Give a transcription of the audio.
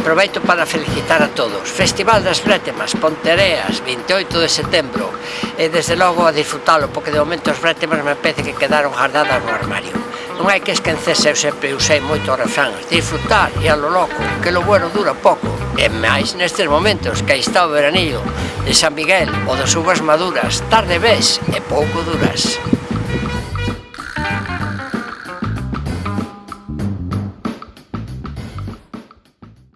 Aproveito para felicitar a todos. Festival das Brétemas, Pontereas, 28 de setembro. E desde logo a disfrutalo, porque de momento as brétemas me parece que quedaron guardadas no armario. Non hai que esquecerse, eu sempre usei moito refráns. Disfrutar e a lo loco, que lo bueno dura pouco. E máis nestes momentos que aí está o veranillo de San Miguel ou das uvas maduras, tarde ves e pouco duras.